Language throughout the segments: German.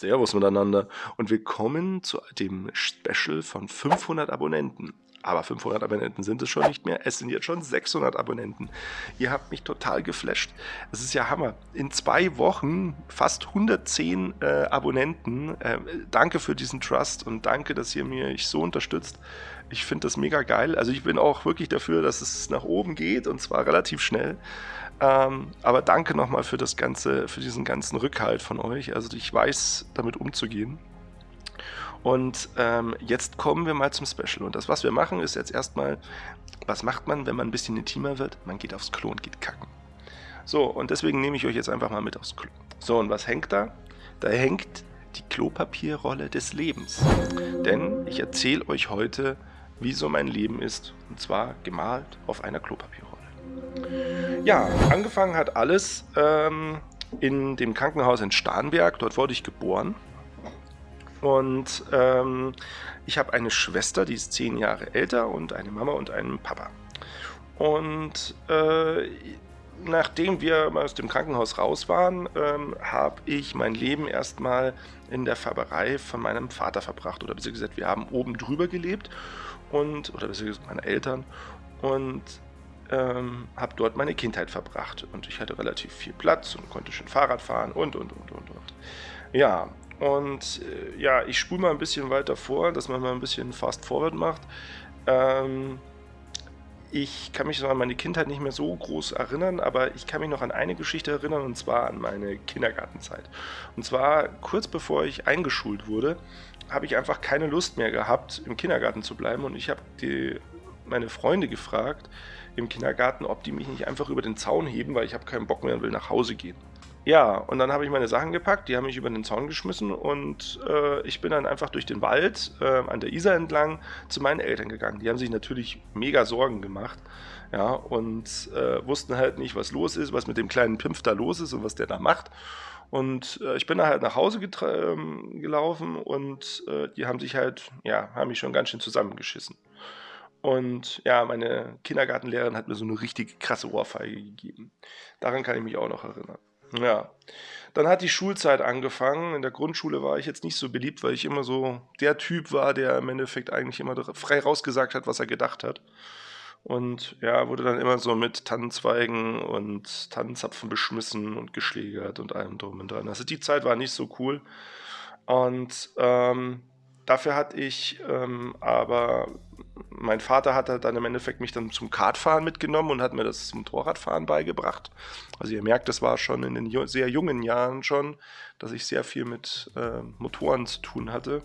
Servus miteinander und willkommen zu dem Special von 500 Abonnenten. Aber 500 Abonnenten sind es schon nicht mehr, es sind jetzt schon 600 Abonnenten. Ihr habt mich total geflasht. Es ist ja Hammer. In zwei Wochen fast 110 äh, Abonnenten. Äh, danke für diesen Trust und danke, dass ihr mich so unterstützt. Ich finde das mega geil. Also ich bin auch wirklich dafür, dass es nach oben geht und zwar relativ schnell. Ähm, aber danke nochmal für das ganze, für diesen ganzen Rückhalt von euch. Also ich weiß, damit umzugehen. Und ähm, jetzt kommen wir mal zum Special. Und das, was wir machen, ist jetzt erstmal, was macht man, wenn man ein bisschen intimer wird? Man geht aufs Klo und geht kacken. So, und deswegen nehme ich euch jetzt einfach mal mit aufs Klo. So, und was hängt da? Da hängt die Klopapierrolle des Lebens. Denn ich erzähle euch heute, wie so mein Leben ist. Und zwar gemalt auf einer Klopapierrolle. Ja, angefangen hat alles ähm, in dem Krankenhaus in Starnberg. Dort wurde ich geboren. Und ähm, ich habe eine Schwester, die ist zehn Jahre älter und eine Mama und einen Papa. Und äh, nachdem wir aus dem Krankenhaus raus waren, ähm, habe ich mein Leben erstmal in der Färberei von meinem Vater verbracht. Oder besser gesagt, wir haben oben drüber gelebt und, oder besser gesagt, meine Eltern. Und ähm, habe dort meine Kindheit verbracht und ich hatte relativ viel Platz und konnte schön Fahrrad fahren und und und und und. Ja, und äh, ja, ich spule mal ein bisschen weiter vor, dass man mal ein bisschen Fast Forward macht. Ähm, ich kann mich so an meine Kindheit nicht mehr so groß erinnern, aber ich kann mich noch an eine Geschichte erinnern und zwar an meine Kindergartenzeit. Und zwar kurz bevor ich eingeschult wurde, habe ich einfach keine Lust mehr gehabt, im Kindergarten zu bleiben und ich habe meine Freunde gefragt, im Kindergarten, ob die mich nicht einfach über den Zaun heben, weil ich habe keinen Bock mehr und will nach Hause gehen. Ja, und dann habe ich meine Sachen gepackt, die haben mich über den Zaun geschmissen und äh, ich bin dann einfach durch den Wald äh, an der Isar entlang zu meinen Eltern gegangen. Die haben sich natürlich mega Sorgen gemacht, ja, und äh, wussten halt nicht, was los ist, was mit dem kleinen Pimpf da los ist und was der da macht. Und äh, ich bin da halt nach Hause ähm, gelaufen und äh, die haben sich halt, ja, haben mich schon ganz schön zusammengeschissen. Und ja, meine Kindergartenlehrerin hat mir so eine richtig krasse Ohrfeige gegeben. Daran kann ich mich auch noch erinnern. Ja. Dann hat die Schulzeit angefangen. In der Grundschule war ich jetzt nicht so beliebt, weil ich immer so der Typ war, der im Endeffekt eigentlich immer frei rausgesagt hat, was er gedacht hat. Und ja, wurde dann immer so mit Tannenzweigen und Tannenzapfen beschmissen und geschlägert und allem drum und dran. Also die Zeit war nicht so cool. Und ähm, dafür hatte ich ähm, aber mein Vater hat dann im Endeffekt mich dann zum Kartfahren mitgenommen und hat mir das Motorradfahren beigebracht. Also ihr merkt, das war schon in den sehr jungen Jahren schon, dass ich sehr viel mit äh, Motoren zu tun hatte.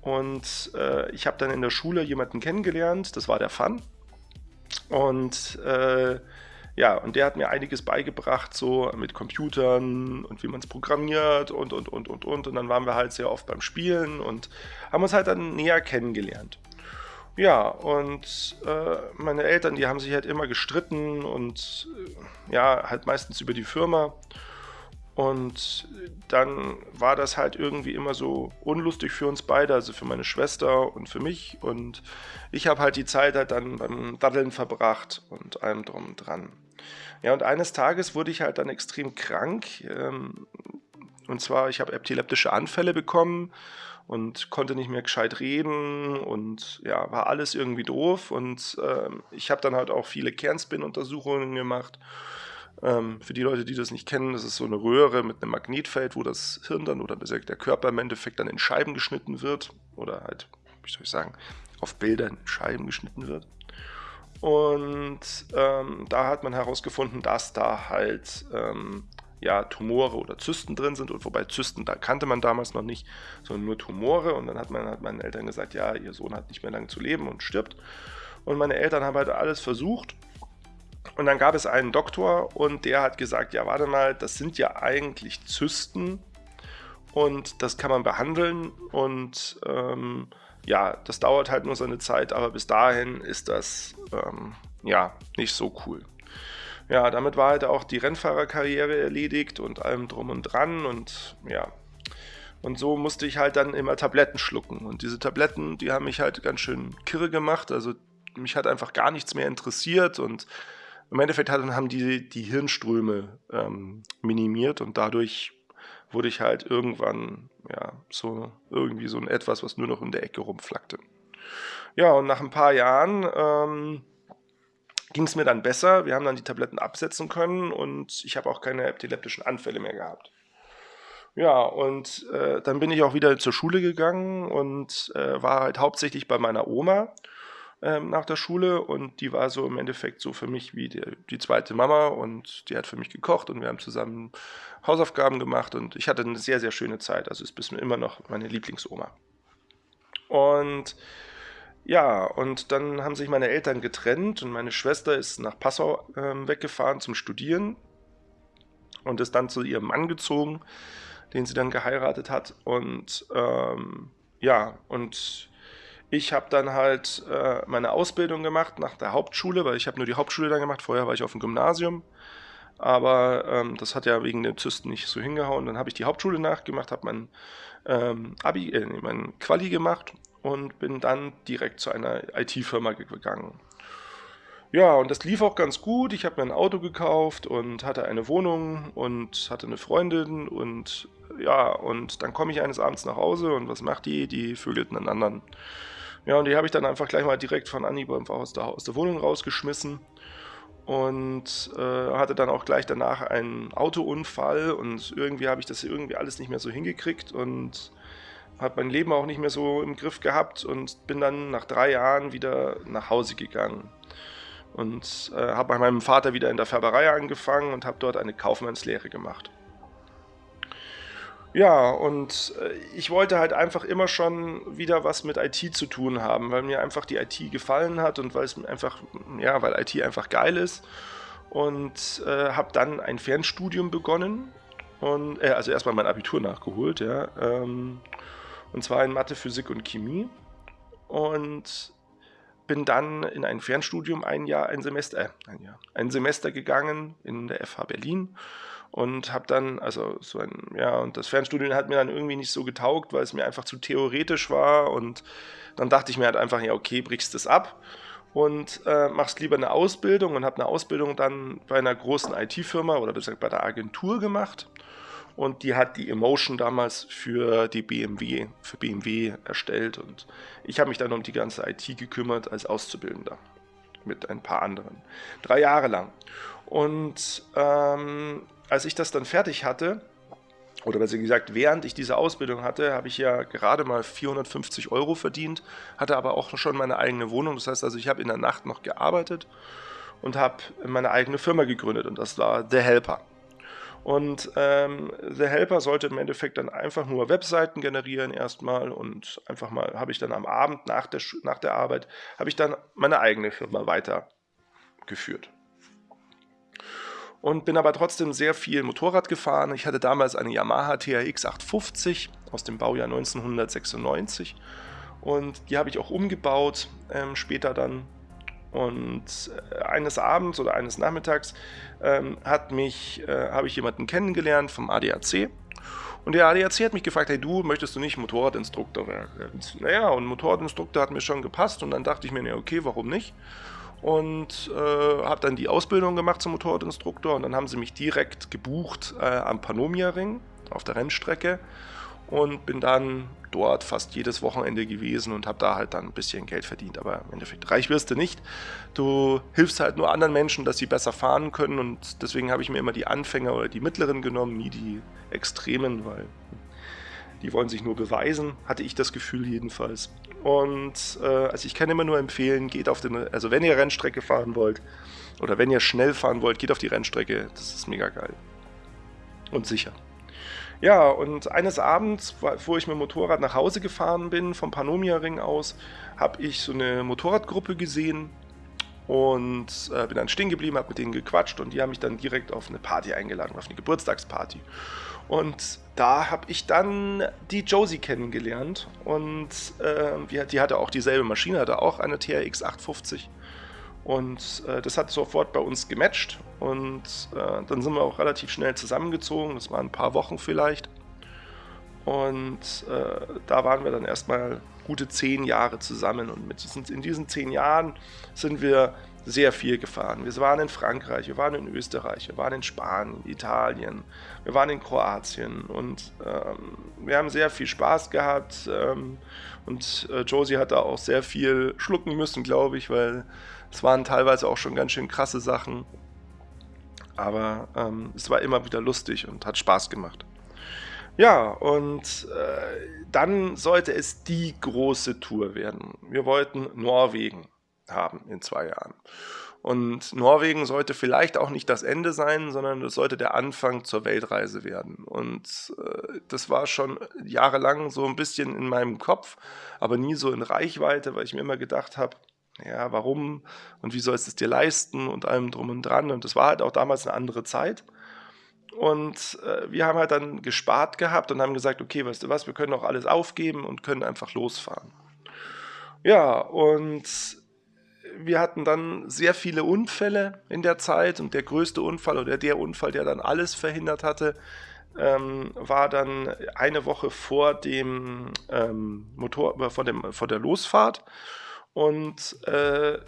Und äh, ich habe dann in der Schule jemanden kennengelernt, das war der Fan. Und äh, ja, und der hat mir einiges beigebracht, so mit Computern und wie man es programmiert und, und, und, und, und. Und dann waren wir halt sehr oft beim Spielen und haben uns halt dann näher kennengelernt. Ja, und äh, meine Eltern, die haben sich halt immer gestritten und äh, ja, halt meistens über die Firma. Und dann war das halt irgendwie immer so unlustig für uns beide, also für meine Schwester und für mich. Und ich habe halt die Zeit halt dann beim Daddeln verbracht und allem drum und dran. Ja, und eines Tages wurde ich halt dann extrem krank. Ähm, und zwar, ich habe epileptische Anfälle bekommen und konnte nicht mehr gescheit reden und ja, war alles irgendwie doof. Und ähm, ich habe dann halt auch viele Kernspin-Untersuchungen gemacht. Ähm, für die Leute, die das nicht kennen, das ist so eine Röhre mit einem Magnetfeld, wo das Hirn dann oder der Körper im Endeffekt dann in Scheiben geschnitten wird. Oder halt, wie soll ich sagen, auf Bildern in Scheiben geschnitten wird. Und ähm, da hat man herausgefunden, dass da halt ähm, ja, Tumore oder Zysten drin sind. Und wobei Zysten, da kannte man damals noch nicht, sondern nur Tumore. Und dann hat, man, hat meinen Eltern gesagt, ja, ihr Sohn hat nicht mehr lange zu leben und stirbt. Und meine Eltern haben halt alles versucht. Und dann gab es einen Doktor und der hat gesagt, ja, warte mal, das sind ja eigentlich Zysten und das kann man behandeln und ähm, ja, das dauert halt nur seine Zeit, aber bis dahin ist das ähm, ja nicht so cool ja, damit war halt auch die Rennfahrerkarriere erledigt und allem drum und dran und ja. Und so musste ich halt dann immer Tabletten schlucken. Und diese Tabletten, die haben mich halt ganz schön kirre gemacht. Also mich hat einfach gar nichts mehr interessiert und im Endeffekt haben die die Hirnströme ähm, minimiert und dadurch wurde ich halt irgendwann, ja, so irgendwie so ein etwas, was nur noch in der Ecke rumflackte. Ja, und nach ein paar Jahren ähm, ging es mir dann besser. Wir haben dann die Tabletten absetzen können und ich habe auch keine epileptischen Anfälle mehr gehabt. Ja, und äh, dann bin ich auch wieder zur Schule gegangen und äh, war halt hauptsächlich bei meiner Oma ähm, nach der Schule und die war so im Endeffekt so für mich wie die, die, zweite Mama und die hat für mich gekocht und wir haben zusammen Hausaufgaben gemacht und ich hatte eine sehr, sehr schöne Zeit. Also ist bis mir immer noch meine Lieblingsoma. Und ja, und dann haben sich meine Eltern getrennt und meine Schwester ist nach Passau ähm, weggefahren zum Studieren und ist dann zu ihrem Mann gezogen, den sie dann geheiratet hat. Und ähm, ja, und ich habe dann halt äh, meine Ausbildung gemacht nach der Hauptschule, weil ich habe nur die Hauptschule dann gemacht. Vorher war ich auf dem Gymnasium. Aber ähm, das hat ja wegen den Zysten nicht so hingehauen. Dann habe ich die Hauptschule nachgemacht, habe mein ähm, Abi, äh, mein Quali gemacht und bin dann direkt zu einer IT-Firma gegangen. Ja, und das lief auch ganz gut. Ich habe mir ein Auto gekauft und hatte eine Wohnung und hatte eine Freundin und ja, und dann komme ich eines Abends nach Hause und was macht die? Die vögelten einen anderen. Ja, und die habe ich dann einfach gleich mal direkt von Anhieb aus der, aus der Wohnung rausgeschmissen und äh, hatte dann auch gleich danach einen Autounfall und irgendwie habe ich das irgendwie alles nicht mehr so hingekriegt und habe mein Leben auch nicht mehr so im Griff gehabt und bin dann nach drei Jahren wieder nach Hause gegangen und äh, habe bei meinem Vater wieder in der Färberei angefangen und habe dort eine Kaufmannslehre gemacht. Ja, und äh, ich wollte halt einfach immer schon wieder was mit IT zu tun haben, weil mir einfach die IT gefallen hat und weil es einfach, ja, weil IT einfach geil ist. Und äh, habe dann ein Fernstudium begonnen und äh, also erstmal mein Abitur nachgeholt, ja, ähm, und zwar in Mathe, Physik und Chemie. Und bin dann in ein Fernstudium ein Jahr, ein Semester, äh, ein Jahr, ein Semester gegangen in der FH Berlin und habe dann, also so ein, ja, und das Fernstudium hat mir dann irgendwie nicht so getaugt, weil es mir einfach zu theoretisch war. Und dann dachte ich mir halt einfach, ja, okay, brichst es ab und äh, machst lieber eine Ausbildung und habe eine Ausbildung dann bei einer großen IT-Firma oder besser bei der Agentur gemacht und die hat die Emotion damals für die BMW, für BMW erstellt und ich habe mich dann um die ganze IT gekümmert als Auszubildender mit ein paar anderen. Drei Jahre lang. Und ähm, als ich das dann fertig hatte, oder besser gesagt, während ich diese Ausbildung hatte, habe ich ja gerade mal 450 Euro verdient, hatte aber auch schon meine eigene Wohnung. Das heißt also, ich habe in der Nacht noch gearbeitet und habe meine eigene Firma gegründet und das war The Helper. Und ähm, The Helper sollte im Endeffekt dann einfach nur Webseiten generieren erstmal und einfach mal habe ich dann am Abend nach der, nach der Arbeit, habe ich dann meine eigene Firma weitergeführt und bin aber trotzdem sehr viel Motorrad gefahren. Ich hatte damals eine Yamaha TRX 850 aus dem Baujahr 1996 und die habe ich auch umgebaut ähm, später dann. Und äh, eines Abends oder eines Nachmittags ähm, hat mich, äh, habe ich jemanden kennengelernt vom ADAC und der ADAC hat mich gefragt, hey du, möchtest du nicht Motorradinstruktor werden? Naja, und Motorradinstruktor hat mir schon gepasst und dann dachte ich mir, ja, okay, warum nicht? und äh, habe dann die Ausbildung gemacht zum Motorradinstruktor und dann haben sie mich direkt gebucht äh, am Panomia-Ring auf der Rennstrecke und bin dann dort fast jedes Wochenende gewesen und habe da halt dann ein bisschen Geld verdient. Aber im Endeffekt reich wirst du nicht. Du hilfst halt nur anderen Menschen, dass sie besser fahren können und deswegen habe ich mir immer die Anfänger oder die mittleren genommen, nie die Extremen, weil die wollen sich nur beweisen, hatte ich das Gefühl jedenfalls. Und äh, also ich kann immer nur empfehlen, geht auf den, also wenn ihr Rennstrecke fahren wollt oder wenn ihr schnell fahren wollt, geht auf die Rennstrecke. Das ist mega geil. Und sicher. Ja, und eines Abends, wo ich mit dem Motorrad nach Hause gefahren bin, vom Panomia-Ring aus, habe ich so eine Motorradgruppe gesehen und äh, bin dann stehen geblieben, habe mit denen gequatscht und die haben mich dann direkt auf eine Party eingeladen, auf eine Geburtstagsparty. Und da habe ich dann die Josie kennengelernt und äh, die hatte auch dieselbe Maschine, hatte auch eine TRX 850 und äh, das hat sofort bei uns gematcht. Und äh, dann sind wir auch relativ schnell zusammengezogen, das waren ein paar Wochen vielleicht. Und äh, da waren wir dann erstmal gute zehn Jahre zusammen. Und mit diesen, in diesen zehn Jahren sind wir sehr viel gefahren. Wir waren in Frankreich, wir waren in Österreich, wir waren in Spanien, Italien, wir waren in Kroatien und ähm, wir haben sehr viel Spaß gehabt. Ähm, und äh, Josie hat da auch sehr viel schlucken müssen, glaube ich, weil es waren teilweise auch schon ganz schön krasse Sachen. Aber ähm, es war immer wieder lustig und hat Spaß gemacht. Ja, und äh, dann sollte es die große Tour werden. Wir wollten Norwegen haben in zwei Jahren. Und Norwegen sollte vielleicht auch nicht das Ende sein, sondern es sollte der Anfang zur Weltreise werden. Und äh, das war schon jahrelang so ein bisschen in meinem Kopf, aber nie so in Reichweite, weil ich mir immer gedacht habe, ja, warum und wie sollst du es dir leisten und allem drum und dran. Und das war halt auch damals eine andere Zeit. Und äh, wir haben halt dann gespart gehabt und haben gesagt, okay, weißt du was, wir können auch alles aufgeben und können einfach losfahren. Ja, und wir hatten dann sehr viele Unfälle in der Zeit und der größte Unfall oder der Unfall, der dann alles verhindert hatte, ähm, war dann eine Woche vor dem ähm, Motor, vor, dem, vor der Losfahrt. Und äh,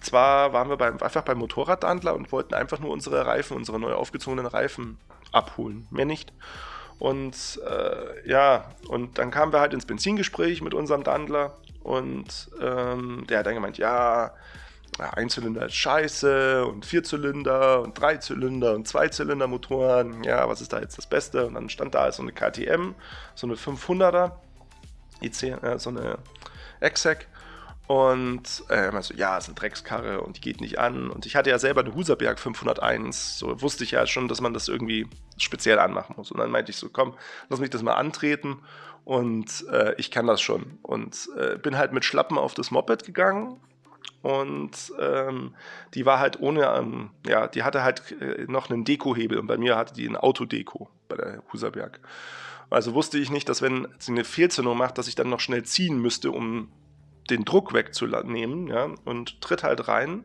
zwar waren wir beim, einfach beim Motorradhandler und wollten einfach nur unsere Reifen, unsere neu aufgezogenen Reifen abholen, mehr nicht. Und äh, ja, und dann kamen wir halt ins Benzingespräch mit unserem Dandler und ähm, der hat dann gemeint, ja, Einzylinder ist scheiße und Vierzylinder und Dreizylinder und Zweizylinder-Motoren, ja, was ist da jetzt das Beste? Und dann stand da so eine KTM, so eine 500er, IC, äh, so eine Exec und äh, so, ja, ist eine Dreckskarre und die geht nicht an. Und ich hatte ja selber eine Huserberg 501, so wusste ich ja schon, dass man das irgendwie speziell anmachen muss. Und dann meinte ich so, komm, lass mich das mal antreten und äh, ich kann das schon. Und äh, bin halt mit Schlappen auf das Moped gegangen und ähm, die war halt ohne, ähm, ja, die hatte halt äh, noch einen Dekohebel und bei mir hatte die ein Autodeko bei der Huserberg. Also wusste ich nicht, dass wenn sie eine Fehlzündung macht, dass ich dann noch schnell ziehen müsste, um den Druck wegzunehmen, ja, und tritt halt rein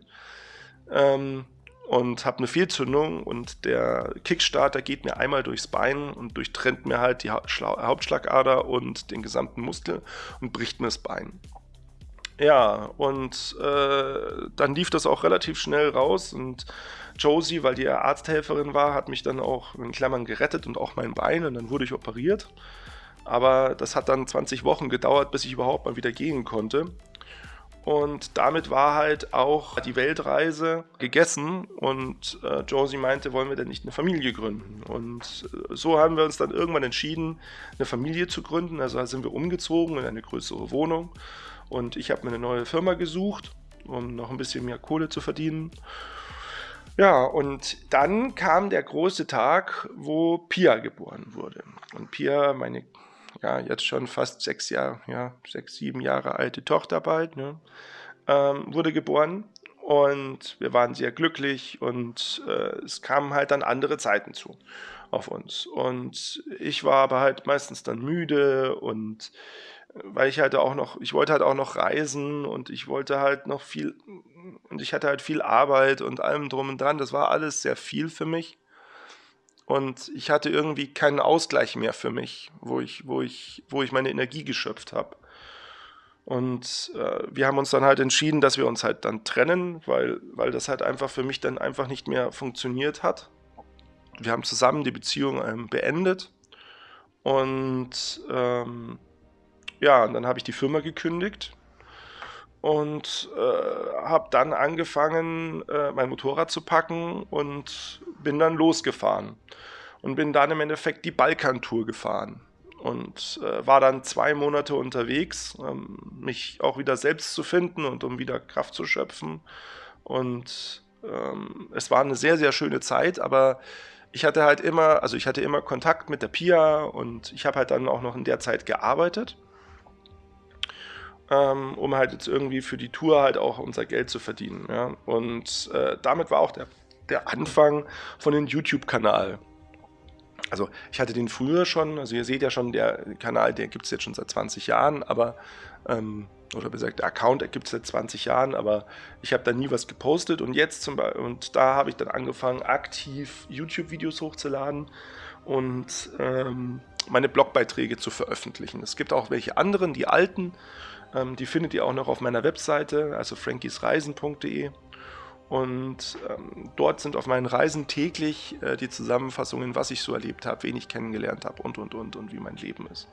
ähm, und habe eine Fehlzündung und der Kickstarter geht mir einmal durchs Bein und durchtrennt mir halt die Hauptschlagader und den gesamten Muskel und bricht mir das Bein. Ja, und äh, dann lief das auch relativ schnell raus und Josie, weil die ja Arzthelferin war, hat mich dann auch in Klammern gerettet und auch mein Bein und dann wurde ich operiert. Aber das hat dann 20 Wochen gedauert, bis ich überhaupt mal wieder gehen konnte. Und damit war halt auch die Weltreise gegessen und äh, Josie meinte, wollen wir denn nicht eine Familie gründen? Und äh, so haben wir uns dann irgendwann entschieden, eine Familie zu gründen. Also sind wir umgezogen in eine größere Wohnung und ich habe mir eine neue Firma gesucht, um noch ein bisschen mehr Kohle zu verdienen. Ja, und dann kam der große Tag, wo Pia geboren wurde. Und Pia, meine ja, jetzt schon fast sechs Jahre, ja, sechs, sieben Jahre alte Tochter bald, ne, ähm, wurde geboren. Und wir waren sehr glücklich und äh, es kamen halt dann andere Zeiten zu auf uns. Und ich war aber halt meistens dann müde und äh, weil ich halt auch noch, ich wollte halt auch noch reisen und ich wollte halt noch viel, und ich hatte halt viel Arbeit und allem drum und dran. Das war alles sehr viel für mich. Und ich hatte irgendwie keinen Ausgleich mehr für mich, wo ich, wo ich, wo ich meine Energie geschöpft habe. Und äh, wir haben uns dann halt entschieden, dass wir uns halt dann trennen, weil, weil das halt einfach für mich dann einfach nicht mehr funktioniert hat. Wir haben zusammen die Beziehung ähm, beendet. Und ähm, ja, und dann habe ich die Firma gekündigt und äh, habe dann angefangen, äh, mein Motorrad zu packen und bin dann losgefahren und bin dann im Endeffekt die Balkantour gefahren und äh, war dann zwei Monate unterwegs, ähm, mich auch wieder selbst zu finden und um wieder Kraft zu schöpfen und ähm, es war eine sehr, sehr schöne Zeit, aber ich hatte halt immer, also ich hatte immer Kontakt mit der Pia und ich habe halt dann auch noch in der Zeit gearbeitet ähm, um halt jetzt irgendwie für die Tour halt auch unser Geld zu verdienen. Ja? Und äh, damit war auch der, der Anfang von dem YouTube-Kanal. Also ich hatte den früher schon, also ihr seht ja schon, der Kanal, der gibt es jetzt schon seit 20 Jahren, aber, ähm, oder besagt, der Account gibt es seit 20 Jahren, aber ich habe da nie was gepostet und jetzt zum Beispiel, und da habe ich dann angefangen, aktiv YouTube-Videos hochzuladen und ähm, meine Blogbeiträge zu veröffentlichen. Es gibt auch welche anderen, die alten, ähm, die findet ihr auch noch auf meiner Webseite, also frankiesreisen.de. Und ähm, dort sind auf meinen Reisen täglich äh, die Zusammenfassungen, was ich so erlebt habe, wen ich kennengelernt habe und und und und wie mein Leben ist.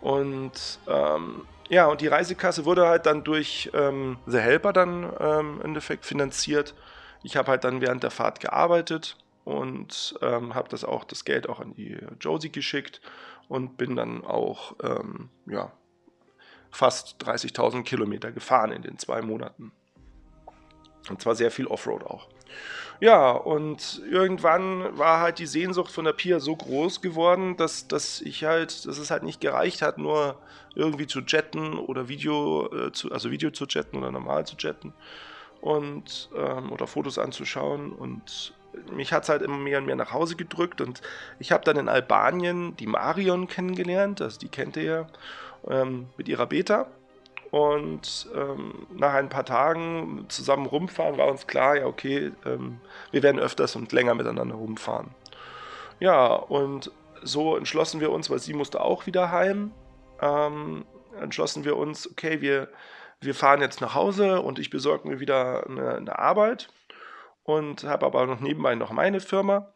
Und ähm, ja, und die Reisekasse wurde halt dann durch ähm, The Helper dann ähm, im Endeffekt finanziert. Ich habe halt dann während der Fahrt gearbeitet und ähm, habe das auch das Geld auch an die Josie geschickt und bin dann auch ähm, ja, fast 30.000 Kilometer gefahren in den zwei Monaten. Und zwar sehr viel Offroad auch. Ja, und irgendwann war halt die Sehnsucht von der Pia so groß geworden, dass, dass ich halt, dass es halt nicht gereicht hat, nur irgendwie zu jetten oder Video äh, zu, also Video zu jetten oder normal zu jetten und ähm, oder Fotos anzuschauen. Und mich hat es halt immer mehr und mehr nach Hause gedrückt. Und ich habe dann in Albanien die Marion kennengelernt, also die kennt ihr ja, ähm, mit ihrer Beta. Und ähm, nach ein paar Tagen zusammen rumfahren war uns klar, ja okay, ähm, wir werden öfters und länger miteinander rumfahren. Ja, und so entschlossen wir uns, weil sie musste auch wieder heim, ähm, entschlossen wir uns, okay, wir, wir fahren jetzt nach Hause und ich besorge mir wieder eine, eine Arbeit und habe aber noch nebenbei noch meine Firma.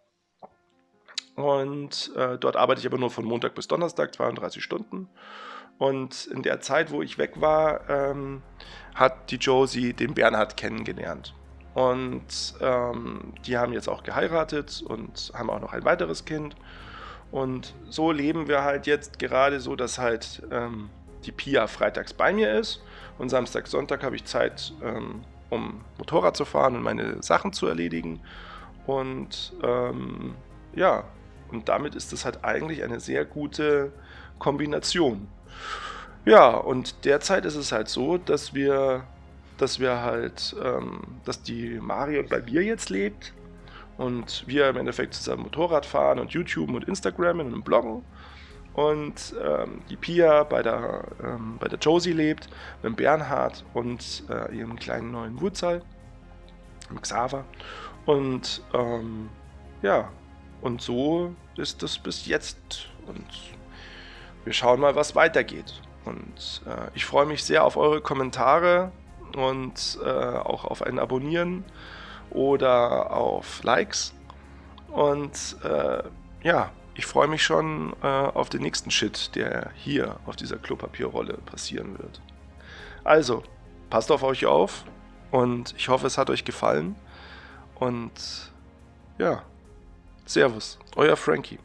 Und äh, dort arbeite ich aber nur von Montag bis Donnerstag, 32 Stunden. Und in der Zeit, wo ich weg war, ähm, hat die Josie den Bernhard kennengelernt. Und ähm, die haben jetzt auch geheiratet und haben auch noch ein weiteres Kind. Und so leben wir halt jetzt gerade so, dass halt ähm, die Pia freitags bei mir ist und Samstag, Sonntag habe ich Zeit, ähm, um Motorrad zu fahren und meine Sachen zu erledigen. Und ähm, ja, und damit ist das halt eigentlich eine sehr gute Kombination. Ja, und derzeit ist es halt so, dass wir, dass wir halt, ähm, dass die Marion bei mir jetzt lebt und wir im Endeffekt zusammen Motorrad fahren und YouTube und Instagram und bloggen und ähm, die Pia bei der, ähm, bei der Josie lebt, mit Bernhard und äh, ihrem kleinen neuen Wurzel, Xaver und ähm, ja, und so ist das bis jetzt und wir schauen mal, was weitergeht. Und äh, ich freue mich sehr auf eure Kommentare und äh, auch auf ein Abonnieren oder auf Likes. Und äh, ja, ich freue mich schon äh, auf den nächsten Shit, der hier auf dieser Klopapierrolle passieren wird. Also, passt auf euch auf und ich hoffe, es hat euch gefallen. Und ja, Servus, euer Frankie.